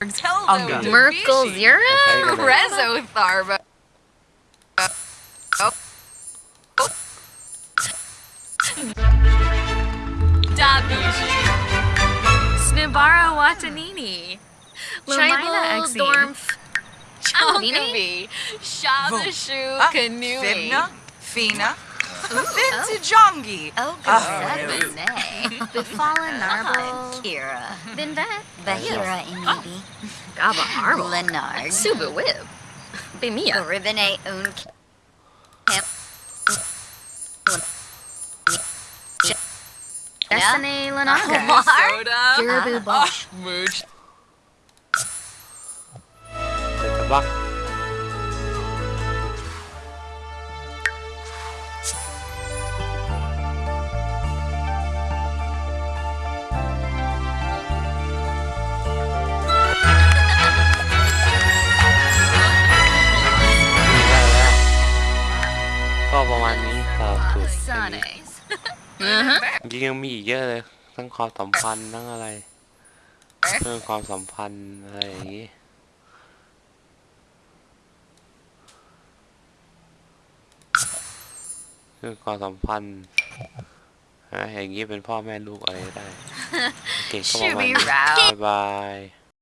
Unga. Merkel Zero? Rezotharba. Oh. Oh. Oh. Snibara Watanini. Lumina Dormf. Chumbi. Shabashu Kanui. Fina. Fina. Fintajongi. Elga Oh. Fallen Narble. Kira. Binvet. Bahira Amibi. Gaba Arble. Lenard. Subu Wib. Bimia. Ribene Un. Kip. Destiny Lenaga. Soda. Bosch. Ah, Take a buck. มาณนี้สำหรับสูตรอันนี้ Uh-huh. จริงๆยังมีอีกเยอะเลยทั้งความสัมพันธ์ทั้งอะไรเรื่องความสัมพันธ์อะไรอย่างนี้เรื่องความสัมพันธ์นะอย่างนี้เป็นพ่อแม่ลูกอะไรได้โอเคก็ประมาณ Shooby นี้ row. บ๊ายบาย